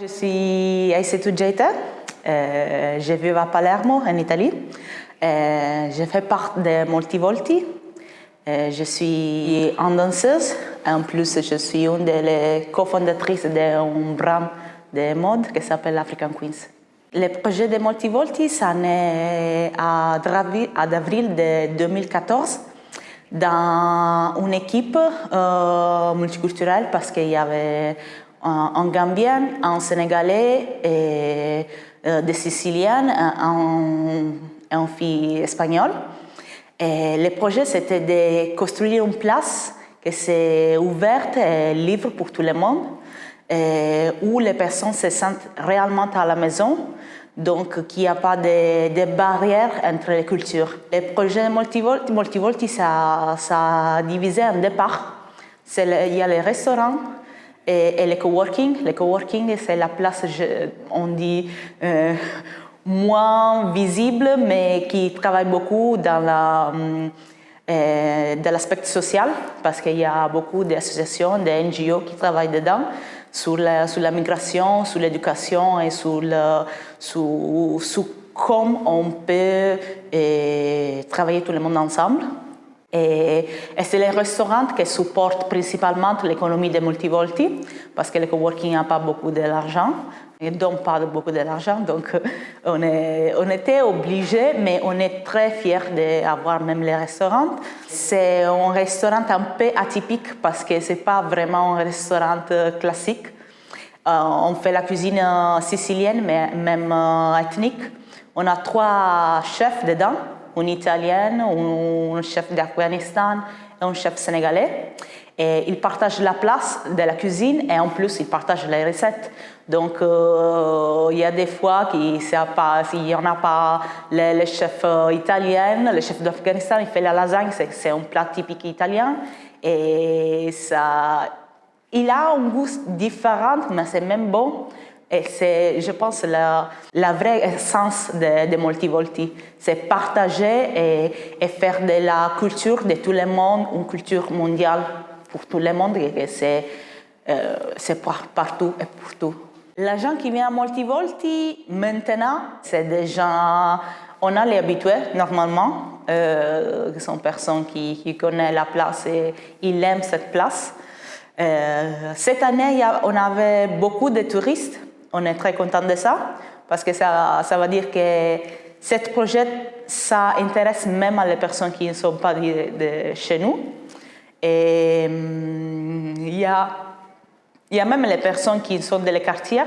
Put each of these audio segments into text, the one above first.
Je suis Aïssetou Djeita, euh, je vis à Palermo, en Italie. Euh, je fais partie de Multivolti. Euh, je suis une danseuse. En plus, je suis une des cofondatrices d'un brand de mode qui s'appelle African Queens. Le projet de Multivolti, ça naît à avril de 2014 dans une équipe multiculturelle parce qu'il y avait un Gambien, un Sénégalais, euh, des Siciliennes, un, un fille espagnole. Le projet, c'était de construire une place qui s'est ouverte et libre pour tout le monde, où les personnes se sentent réellement à la maison, donc qu'il n'y a pas de, de, barrières entre les cultures. Le projet Multivolti, Multivolti ça, ça a divisé en deux parts. Il y a les restaurants, et, coworking. Le coworking, c'est la place, on dit, euh, moins visible, mais qui travaille beaucoup euh, dans l'aspect social, parce qu'il y a beaucoup d'associations, de NGO qui travaillent dedans, sur la, sur migration, sur l'éducation et sur comment on peut euh, travailler tout le monde ensemble. Et, c'est les restaurants qui supportent principalement l'économie des multivolti, parce que le coworking n'a pas beaucoup d'argent, ne donnent pas beaucoup d'argent, donc euh, on, était obligés, mais on est très fiers d'avoir même les restaurants. C'est un restaurant un peu atypique parce que ce n'est pas vraiment un restaurant euh, classique. Euh, on fait la cuisine sicilienne, mais même ethnique. On a trois chefs dedans une italienne, un chef d'Afghanistan et un chef sénégalais. Et ils partagent la place de la cuisine et en plus ils partagent les recettes. Donc euh, il y a des fois qu'il n'y en a pas le, chef euh, italien, le chef d'Afghanistan, il fait la lasagne, c'est un plat typique italien. Et ça, il a un goût différent, mais c'est même bon. Et c'est, je pense, la, la vraie essence de, Multivolti. C'est partager et, faire de la culture de tout le monde une culture mondiale pour tout le monde c'est, euh, partout et pour tout. Les gens qui viennent à Multivolti, maintenant, c'est des gens, on a les habitués normalement, euh, qui sont personnes qui, qui connaissent la place et ils aiment cette place. Euh, cette année, on avait beaucoup de touristes on est très content de ça parce que ça, ça veut dire que ce projet, ça intéresse même les personnes qui ne sont pas de, chez nous. Et hum, il y, a, y a même les personnes qui sont dans les quartiers,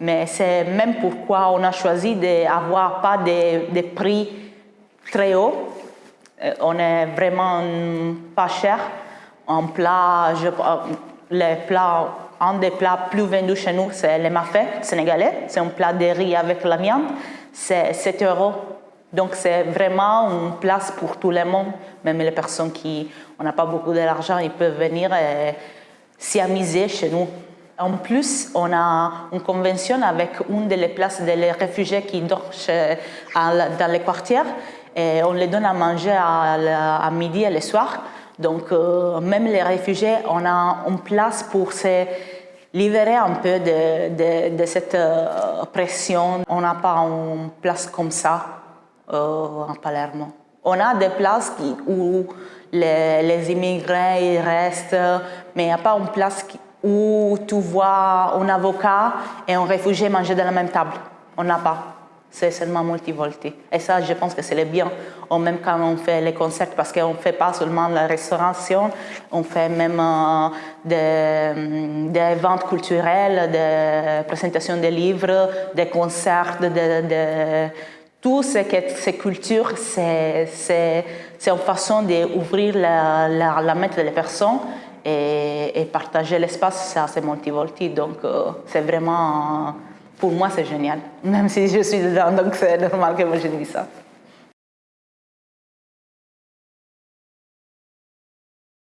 mais c'est même pourquoi on a choisi d'avoir pas des prix très hauts. Euh, on est vraiment pas cher. En plat, je, les plats un des plats plus vendus chez nous, c'est le mafé sénégalais. C'est un plat de riz avec la. C'est 7 euros. Donc, c'est vraiment une place pour tout le monde. Même les personnes qui n'ont pas beaucoup d'argent, ils peuvent venir et s'y amuser chez nous. En plus, on a une convention avec une des places des réfugiés qui dorment dans les quartiers. Et on les donne à manger à, à midi et le soir. Donc, euh, même les réfugiés, on a une place pour se libérer un peu de, de, cette euh, pression. On n'a pas une place comme ça euh, en Palermo. On a des places où les, les immigrés restent, mais il n'y a pas une place où tu vois un avocat et un réfugié manger dans la même table. On n'a pas c'est seulement multivolti. Et ça, je pense que c'est le bien, même quand on fait les concerts, parce qu'on ne fait pas seulement la restauration, on fait même euh, des, des, ventes culturelles, des présentations de livres, des concerts, de, de, tout ce que ces cultures, c'est une façon d'ouvrir la, la, la mente des personnes et, partager l'espace, ça c'est multivolti. Donc euh, c'est vraiment pour moi, c'est génial. Même si je suis dedans, donc c'est normal que moi je dis ça.